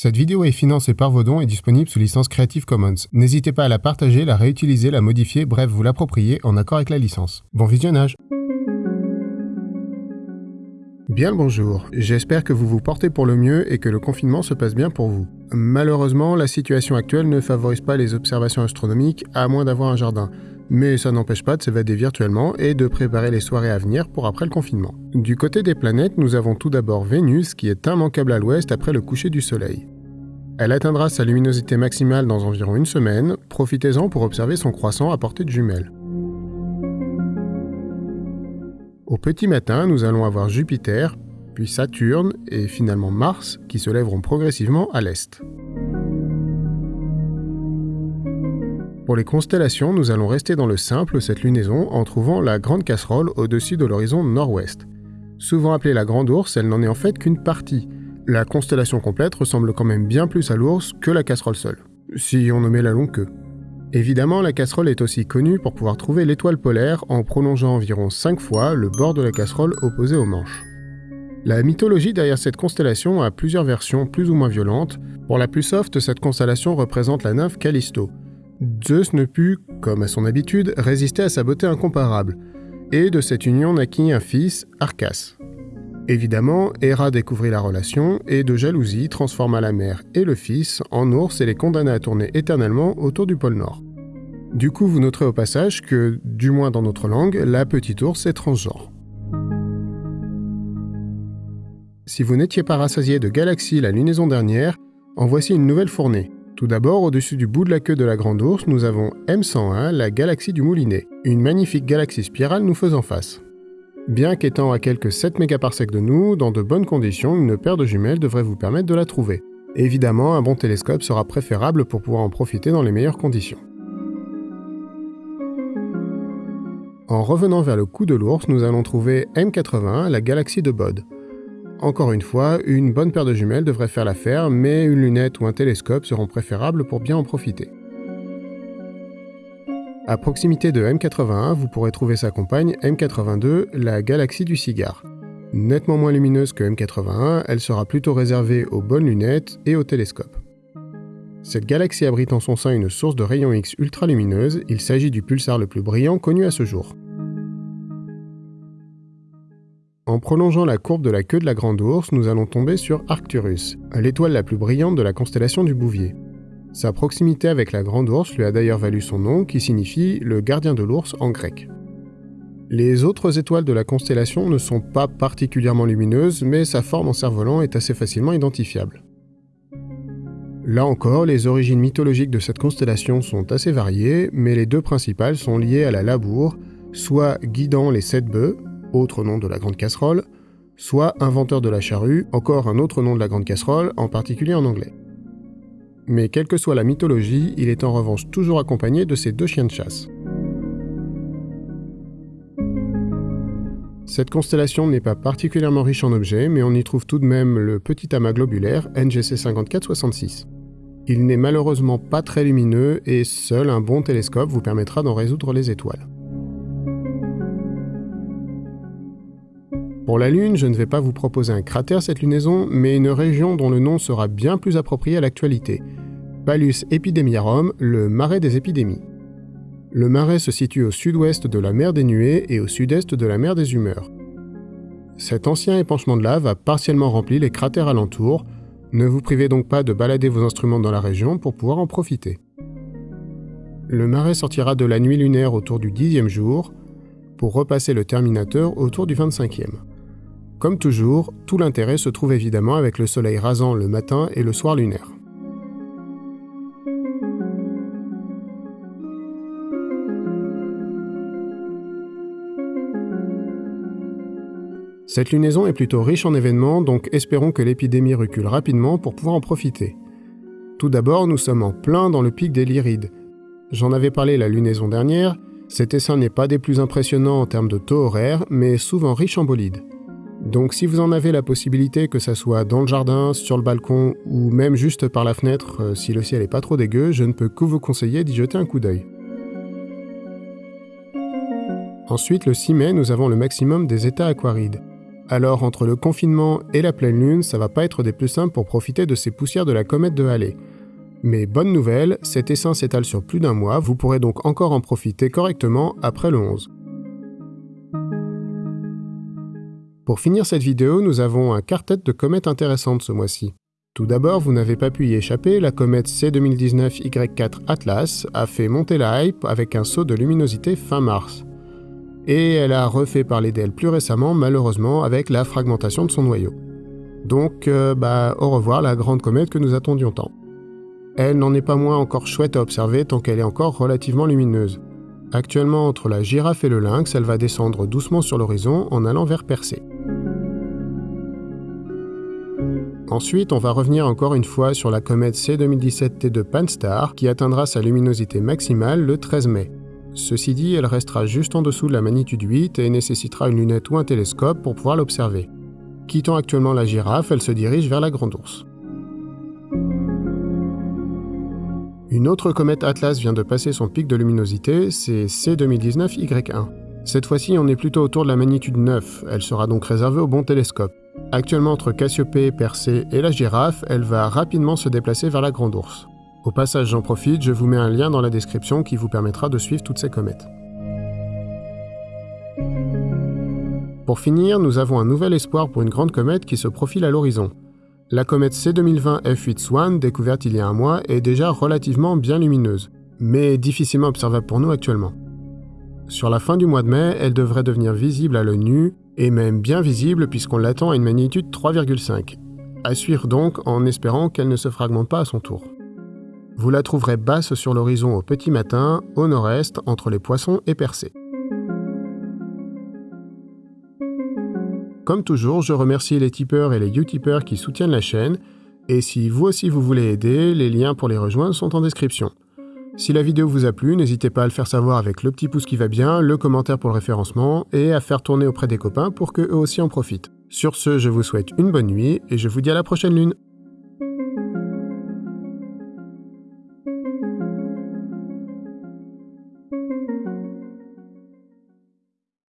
Cette vidéo est financée par vos dons et disponible sous licence Creative Commons. N'hésitez pas à la partager, la réutiliser, la modifier, bref, vous l'approprier en accord avec la licence. Bon visionnage Bien le bonjour, j'espère que vous vous portez pour le mieux et que le confinement se passe bien pour vous. Malheureusement, la situation actuelle ne favorise pas les observations astronomiques à moins d'avoir un jardin, mais ça n'empêche pas de s'évader virtuellement et de préparer les soirées à venir pour après le confinement. Du côté des planètes, nous avons tout d'abord Vénus qui est immanquable à l'ouest après le coucher du Soleil. Elle atteindra sa luminosité maximale dans environ une semaine, profitez-en pour observer son croissant à portée de jumelles. Au petit matin, nous allons avoir Jupiter, puis Saturne et finalement Mars qui se lèveront progressivement à l'est. Pour les constellations, nous allons rester dans le simple cette lunaison en trouvant la grande casserole au-dessus de l'horizon nord-ouest. Souvent appelée la grande ours, elle n'en est en fait qu'une partie, la constellation complète ressemble quand même bien plus à l'ours que la casserole seule, si on nommait la longue queue. Évidemment, la casserole est aussi connue pour pouvoir trouver l'étoile polaire en prolongeant environ 5 fois le bord de la casserole opposé aux manches. La mythologie derrière cette constellation a plusieurs versions plus ou moins violentes. Pour la plus soft, cette constellation représente la nymphe Callisto. Zeus ne put, comme à son habitude, résister à sa beauté incomparable, et de cette union naquit un fils, Arcas. Évidemment, Héra découvrit la relation et de jalousie transforma la mère et le fils en ours et les condamna à tourner éternellement autour du pôle Nord. Du coup, vous noterez au passage que, du moins dans notre langue, la petite ours est transgenre. Si vous n'étiez pas rassasié de galaxies la lunaison dernière, en voici une nouvelle fournée. Tout d'abord, au-dessus du bout de la queue de la grande ours, nous avons M101, la galaxie du Moulinet, une magnifique galaxie spirale nous faisant face. Bien qu'étant à quelques 7 mégaparsecs de nous, dans de bonnes conditions, une paire de jumelles devrait vous permettre de la trouver. Évidemment, un bon télescope sera préférable pour pouvoir en profiter dans les meilleures conditions. En revenant vers le cou de l'ours, nous allons trouver M81, la galaxie de Bode. Encore une fois, une bonne paire de jumelles devrait faire l'affaire, mais une lunette ou un télescope seront préférables pour bien en profiter. À proximité de M81, vous pourrez trouver sa compagne M82, la galaxie du cigare. Nettement moins lumineuse que M81, elle sera plutôt réservée aux bonnes lunettes et aux télescopes. Cette galaxie abrite en son sein une source de rayons X ultra lumineuse, il s'agit du pulsar le plus brillant connu à ce jour. En prolongeant la courbe de la queue de la Grande Ourse, nous allons tomber sur Arcturus, l'étoile la plus brillante de la constellation du Bouvier. Sa proximité avec la grande ours lui a d'ailleurs valu son nom qui signifie le gardien de l'ours en grec. Les autres étoiles de la constellation ne sont pas particulièrement lumineuses, mais sa forme en cerf-volant est assez facilement identifiable. Là encore, les origines mythologiques de cette constellation sont assez variées, mais les deux principales sont liées à la labour, soit guidant les sept bœufs, autre nom de la grande casserole, soit inventeur de la charrue, encore un autre nom de la grande casserole, en particulier en anglais mais quelle que soit la mythologie, il est en revanche toujours accompagné de ses deux chiens de chasse. Cette constellation n'est pas particulièrement riche en objets, mais on y trouve tout de même le petit amas globulaire NGC 5466. Il n'est malheureusement pas très lumineux et seul un bon télescope vous permettra d'en résoudre les étoiles. Pour la Lune, je ne vais pas vous proposer un cratère cette lunaison, mais une région dont le nom sera bien plus approprié à l'actualité. Palus epidemiarum, le marais des épidémies. Le marais se situe au sud-ouest de la mer des Nuées et au sud-est de la mer des Humeurs. Cet ancien épanchement de lave a partiellement rempli les cratères alentours, ne vous privez donc pas de balader vos instruments dans la région pour pouvoir en profiter. Le marais sortira de la nuit lunaire autour du dixième jour, pour repasser le terminateur autour du 25e. Comme toujours, tout l'intérêt se trouve évidemment avec le soleil rasant le matin et le soir lunaire. Cette lunaison est plutôt riche en événements, donc espérons que l'épidémie recule rapidement pour pouvoir en profiter. Tout d'abord, nous sommes en plein dans le pic des Lyrides. J'en avais parlé la lunaison dernière, cet essaim n'est pas des plus impressionnants en termes de taux horaire, mais souvent riche en bolides. Donc si vous en avez la possibilité, que ça soit dans le jardin, sur le balcon ou même juste par la fenêtre euh, si le ciel est pas trop dégueu, je ne peux que vous conseiller d'y jeter un coup d'œil. Ensuite, le 6 mai, nous avons le maximum des états aquarides. Alors entre le confinement et la pleine lune, ça va pas être des plus simples pour profiter de ces poussières de la comète de Halley. Mais bonne nouvelle, cet essaim s'étale sur plus d'un mois, vous pourrez donc encore en profiter correctement après le 11. Pour finir cette vidéo, nous avons un quartet de comètes intéressantes ce mois-ci. Tout d'abord, vous n'avez pas pu y échapper, la comète C2019Y4 Atlas a fait monter la hype avec un saut de luminosité fin mars. Et elle a refait parler d'elle plus récemment, malheureusement, avec la fragmentation de son noyau. Donc, euh, bah, au revoir la grande comète que nous attendions tant. Elle n'en est pas moins encore chouette à observer tant qu'elle est encore relativement lumineuse. Actuellement, entre la girafe et le lynx, elle va descendre doucement sur l'horizon en allant vers Percé. Ensuite, on va revenir encore une fois sur la comète C2017T2 Pan-STARRS qui atteindra sa luminosité maximale le 13 mai. Ceci dit, elle restera juste en dessous de la magnitude 8 et nécessitera une lunette ou un télescope pour pouvoir l'observer. Quittant actuellement la girafe, elle se dirige vers la grande ours. Une autre comète Atlas vient de passer son pic de luminosité, c'est C2019Y1. Cette fois-ci, on est plutôt autour de la magnitude 9, elle sera donc réservée au bon télescope. Actuellement entre Cassiopée, Persée et la girafe, elle va rapidement se déplacer vers la Grande Ourse. Au passage, j'en profite, je vous mets un lien dans la description qui vous permettra de suivre toutes ces comètes. Pour finir, nous avons un nouvel espoir pour une grande comète qui se profile à l'horizon. La comète C2020 F8 Swan, découverte il y a un mois, est déjà relativement bien lumineuse, mais difficilement observable pour nous actuellement. Sur la fin du mois de mai, elle devrait devenir visible à l'œil nu et même bien visible puisqu'on l'attend à une magnitude 3,5. À suivre donc en espérant qu'elle ne se fragmente pas à son tour. Vous la trouverez basse sur l'horizon au petit matin, au nord-est, entre les poissons et percés. Comme toujours, je remercie les tipeurs et les utipeurs qui soutiennent la chaîne, et si vous aussi vous voulez aider, les liens pour les rejoindre sont en description. Si la vidéo vous a plu, n'hésitez pas à le faire savoir avec le petit pouce qui va bien, le commentaire pour le référencement et à faire tourner auprès des copains pour qu'eux aussi en profitent. Sur ce, je vous souhaite une bonne nuit et je vous dis à la prochaine lune